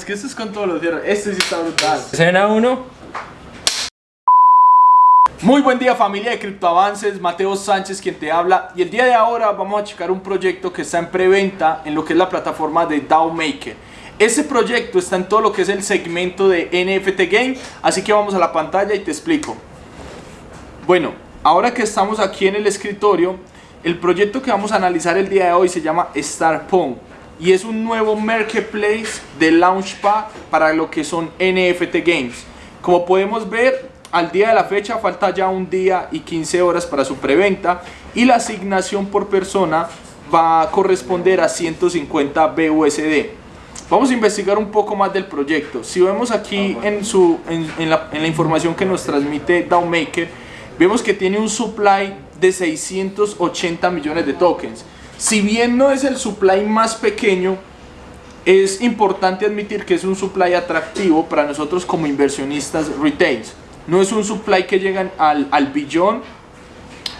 es que esto es con todos los hierros. Este sí está brutal. Escena 1. Muy buen día familia de Criptoavances, Mateo Sánchez quien te habla y el día de ahora vamos a checar un proyecto que está en preventa en lo que es la plataforma de DAO Maker. Ese proyecto está en todo lo que es el segmento de NFT Game, así que vamos a la pantalla y te explico. Bueno, ahora que estamos aquí en el escritorio, el proyecto que vamos a analizar el día de hoy se llama Starpunk y es un nuevo marketplace de Launchpad para lo que son NFT Games. Como podemos ver, al día de la fecha falta ya un día y 15 horas para su preventa y la asignación por persona va a corresponder a 150 BUSD. Vamos a investigar un poco más del proyecto. Si vemos aquí en, su, en, la, en la, información que nos transmite DAOmaker, vemos que tiene un supply de 680 millones de tokens. Si bien no es el supply más pequeño, es importante admitir que es un supply atractivo para nosotros como inversionistas retails. No es un supply que llegan al, al billón,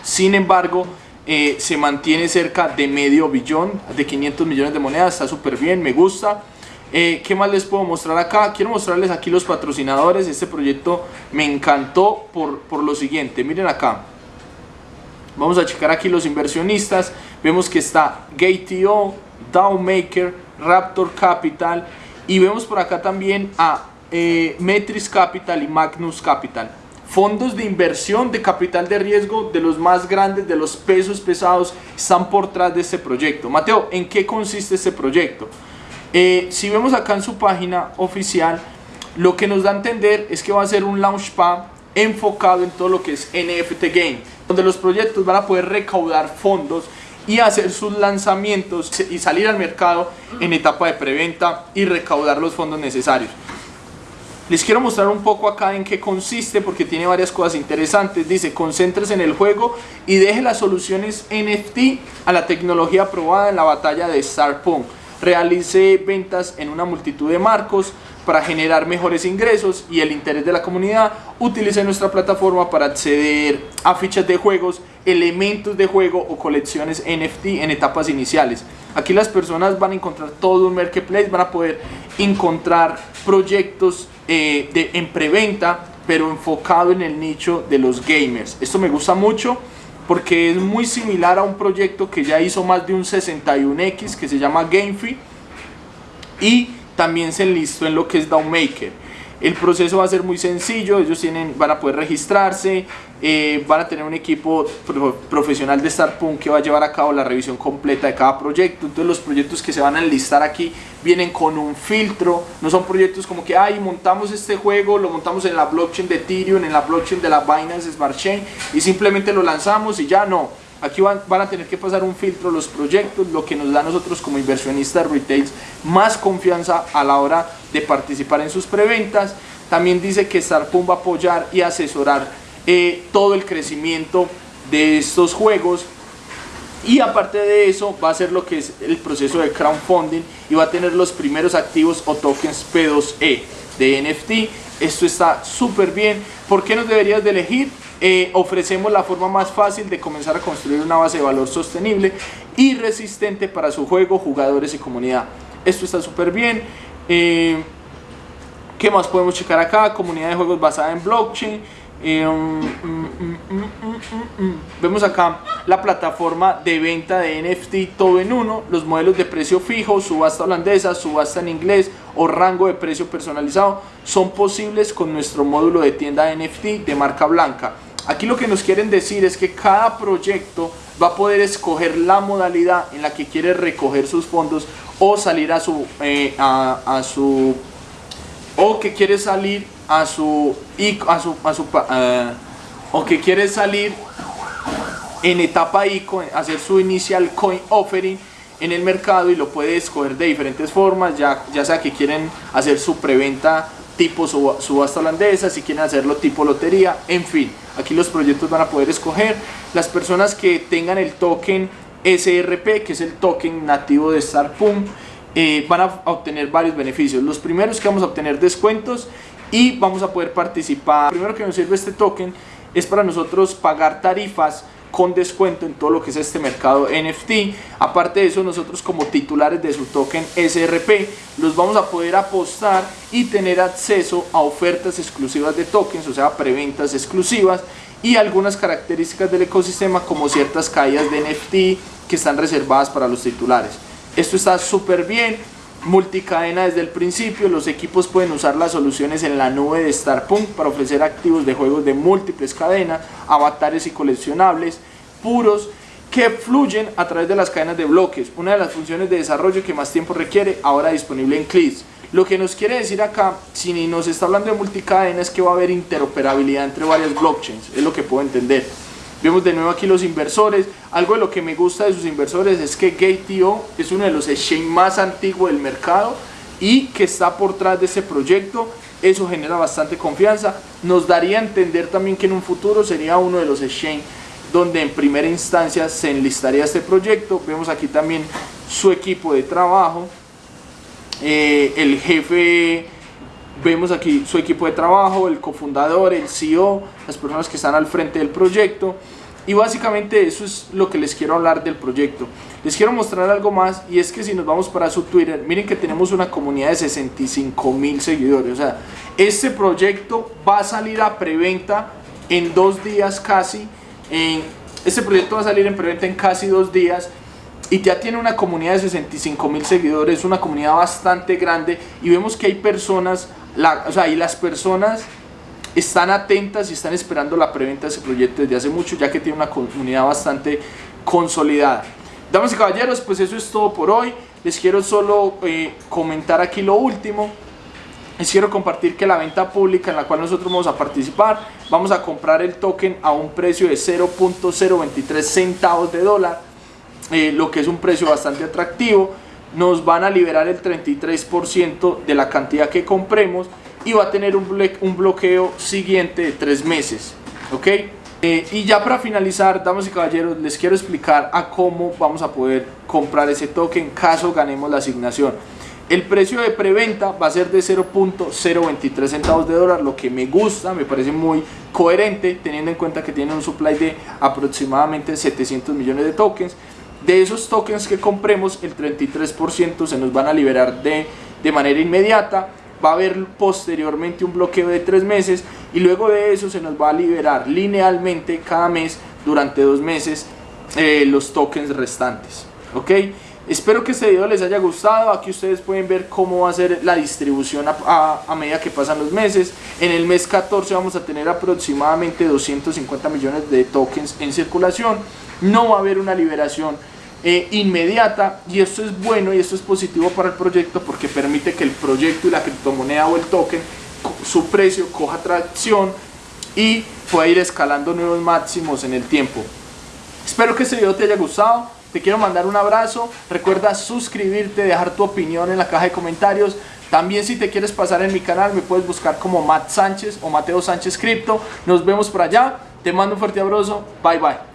sin embargo, eh, se mantiene cerca de medio billón, de 500 millones de monedas, está súper bien, me gusta. Eh, ¿Qué más les puedo mostrar acá? Quiero mostrarles aquí los patrocinadores. Este proyecto me encantó por, por lo siguiente. Miren acá. Vamos a checar aquí los inversionistas. Vemos que está GateO, Downmaker, Raptor Capital. Y vemos por acá también a eh, Metris Capital y Magnus Capital. Fondos de inversión de capital de riesgo de los más grandes, de los pesos pesados, están por detrás de este proyecto. Mateo, ¿en qué consiste este proyecto? Eh, si vemos acá en su página oficial, lo que nos da a entender es que va a ser un launchpad enfocado en todo lo que es NFT Game, donde los proyectos van a poder recaudar fondos y hacer sus lanzamientos y salir al mercado en etapa de preventa y recaudar los fondos necesarios. Les quiero mostrar un poco acá en qué consiste porque tiene varias cosas interesantes. Dice, concéntrese en el juego y deje las soluciones NFT a la tecnología aprobada en la batalla de Starpunk. Realice ventas en una multitud de marcos para generar mejores ingresos y el interés de la comunidad. Utilice nuestra plataforma para acceder a fichas de juegos, elementos de juego o colecciones NFT en etapas iniciales. Aquí las personas van a encontrar todo un marketplace, van a poder encontrar proyectos eh, de, en preventa, pero enfocado en el nicho de los gamers. Esto me gusta mucho porque es muy similar a un proyecto que ya hizo más de un 61X que se llama GameFi y también se enlistó en lo que es Downmaker. El proceso va a ser muy sencillo, ellos tienen, van a poder registrarse, eh, van a tener un equipo profesional de Starpunk que va a llevar a cabo la revisión completa de cada proyecto. Entonces los proyectos que se van a enlistar aquí vienen con un filtro, no son proyectos como que, ay, montamos este juego, lo montamos en la blockchain de Ethereum, en la blockchain de la Binance Smart Chain y simplemente lo lanzamos y ya no. Aquí van, van, a tener que pasar un filtro los proyectos, lo que nos da a nosotros como inversionistas retails más confianza a la hora de participar en sus preventas. También dice que Starpum va a apoyar y asesorar eh, todo el crecimiento de estos juegos y aparte de eso va a ser lo que es el proceso de crowdfunding y va a tener los primeros activos o tokens P2E de NFT. Esto está súper bien. ¿Por qué nos deberías de elegir? Eh, ofrecemos la forma más fácil de comenzar a construir una base de valor sostenible y resistente para su juego, jugadores y comunidad. Esto está súper bien. Eh, ¿Qué más podemos checar acá? Comunidad de juegos basada en blockchain. Eh, mm, mm, mm, vemos acá la plataforma de venta de NFT todo en uno, los modelos de precio fijo, subasta holandesa, subasta en inglés o rango de precio personalizado son posibles con nuestro módulo de tienda NFT de marca blanca. Aquí lo que nos quieren decir es que cada proyecto va a poder escoger la modalidad en la que quiere recoger sus fondos o salir a su, eh, a, su o que quiere salir a su, a su, a su uh, o que quiere salir en etapa ICO, hacer su inicial coin offering en el mercado y lo puede escoger de diferentes formas, ya, ya sea que quieren hacer su preventa tipo subasta holandesa, si quieren hacerlo tipo lotería, en fin, aquí los proyectos van a poder escoger. Las personas que tengan el token SRP, que es el token nativo de Starpum, eh, van a obtener varios beneficios. Los primeros que vamos a obtener descuentos y vamos a poder participar. Lo primero que nos sirve este token es para nosotros pagar tarifas con descuento en todo lo que es este mercado NFT. Aparte de eso, nosotros como titulares de su token SRP los vamos a poder apostar y tener acceso a ofertas exclusivas de tokens, o sea, preventas exclusivas y algunas características del ecosistema como ciertas caídas de NFT que están reservadas para los titulares. Esto está súper bien, multicadena desde el principio, los equipos pueden usar las soluciones en la nube de Starpunk para ofrecer activos de juegos de múltiples cadenas, avatares y coleccionables puros que fluyen a través de las cadenas de bloques, una de las funciones de desarrollo que más tiempo requiere, ahora disponible en CLIS. Lo que nos quiere decir acá, si nos está hablando de multicadena, es que va a haber interoperabilidad entre varias blockchains, es lo que puedo entender. Vemos de nuevo aquí los inversores. Algo de lo que me gusta de sus inversores es que Gate.io es uno de los exchange más antiguos del mercado y que está por detrás de ese proyecto. Eso genera bastante confianza. Nos daría a entender también que en un futuro sería uno de los exchange donde en primera instancia se enlistaría este proyecto. Vemos aquí también su equipo de trabajo. Eh, el jefe vemos aquí su equipo de trabajo, el cofundador, el CEO, las personas que están al frente del proyecto. Y básicamente eso es lo que les quiero hablar del proyecto. Les quiero mostrar algo más y es que si nos vamos para su Twitter, miren que tenemos una comunidad de 65 mil seguidores. O sea, este proyecto va a salir a preventa en dos días casi. Este proyecto va a salir en preventa en casi dos días y ya tiene una comunidad de 65 mil seguidores, una comunidad bastante grande y vemos que hay personas o sea, y las personas están atentas y están esperando la preventa de ese proyecto desde hace mucho, ya que tiene una comunidad bastante consolidada. Damas y caballeros, pues eso es todo por hoy. Les quiero solo eh, comentar aquí lo último. Les quiero compartir que la venta pública en la cual nosotros vamos a participar, vamos a comprar el token a un precio de 0.023 centavos de dólar, eh, lo que es un precio bastante atractivo nos van a liberar el 33% de la cantidad que compremos y va a tener un, bloqueo siguiente de tres meses. ¿Ok? Eh, y ya para finalizar, damas y caballeros, les quiero explicar a cómo vamos a poder comprar ese token caso ganemos la asignación. El precio de preventa va a ser de 0.023 centavos de dólar, lo que me gusta, me parece muy coherente, teniendo en cuenta que tiene un supply de aproximadamente 700 millones de tokens. De esos tokens que compremos, el 33% se nos van a liberar de, de manera inmediata. Va a haber posteriormente un bloqueo de tres meses y luego de eso se nos va a liberar linealmente cada mes durante dos meses eh, los tokens restantes. ¿Ok? Espero que este video les haya gustado. Aquí ustedes pueden ver cómo va a ser la distribución a, a, medida que pasan los meses. En el mes 14 vamos a tener aproximadamente 250 millones de tokens en circulación. No va a haber una liberación eh, inmediata y esto es bueno y esto es positivo para el proyecto porque permite que el proyecto y la criptomoneda o el token su precio coja tracción y pueda ir escalando nuevos máximos en el tiempo. Espero que este video te haya gustado te quiero mandar un abrazo recuerda suscribirte dejar tu opinión en la caja de comentarios. También si te quieres pasar en mi canal me puedes buscar como Matt Sánchez o Mateo Sánchez Cripto. Nos vemos por allá te mando un fuerte abrazo bye bye